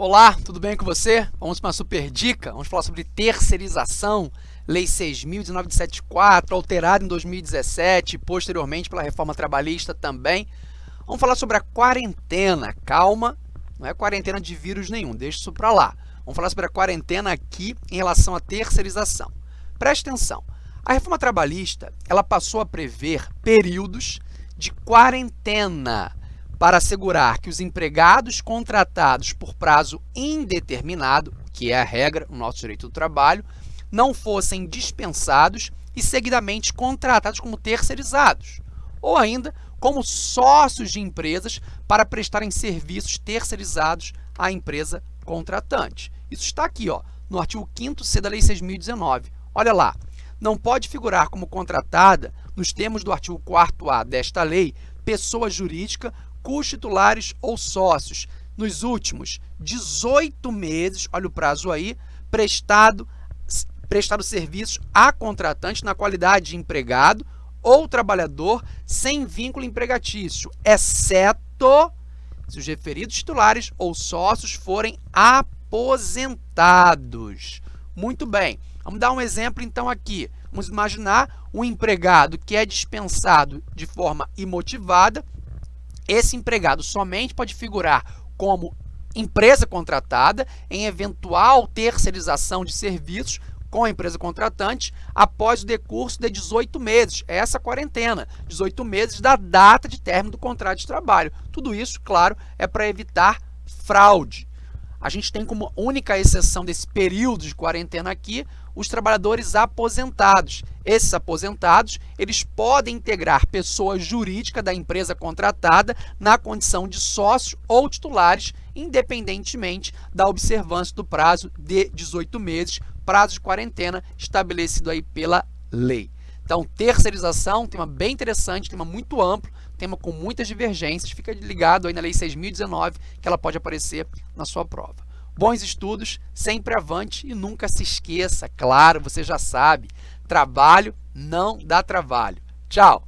Olá, tudo bem com você? Vamos para uma super dica. Vamos falar sobre terceirização, Lei 6.1974, alterada em 2017 e posteriormente pela reforma trabalhista também. Vamos falar sobre a quarentena. Calma, não é quarentena de vírus nenhum, deixa isso para lá. Vamos falar sobre a quarentena aqui em relação à terceirização. Preste atenção. A reforma trabalhista ela passou a prever períodos de quarentena para assegurar que os empregados contratados por prazo indeterminado, que é a regra no nosso direito do trabalho, não fossem dispensados e seguidamente contratados como terceirizados, ou ainda como sócios de empresas para prestarem serviços terceirizados à empresa contratante. Isso está aqui, ó, no artigo 5º-C da Lei 6.019. Olha lá, não pode figurar como contratada, nos termos do artigo 4º-A desta lei, pessoa jurídica cujos titulares ou sócios, nos últimos 18 meses, olha o prazo aí, prestado, prestado serviços a contratante na qualidade de empregado ou trabalhador sem vínculo empregatício, exceto se os referidos titulares ou sócios forem aposentados. Muito bem, vamos dar um exemplo então aqui. Vamos imaginar um empregado que é dispensado de forma imotivada esse empregado somente pode figurar como empresa contratada em eventual terceirização de serviços com a empresa contratante após o decurso de 18 meses, essa quarentena, 18 meses da data de término do contrato de trabalho. Tudo isso, claro, é para evitar fraude. A gente tem como única exceção desse período de quarentena aqui os trabalhadores aposentados. Esses aposentados, eles podem integrar pessoa jurídica da empresa contratada na condição de sócios ou titulares, independentemente da observância do prazo de 18 meses, prazo de quarentena estabelecido aí pela lei. Então, terceirização, tema bem interessante, tema muito amplo, tema com muitas divergências. Fica ligado aí na Lei 6.019, que ela pode aparecer na sua prova. Bons estudos, sempre avante e nunca se esqueça, claro, você já sabe, trabalho não dá trabalho. Tchau!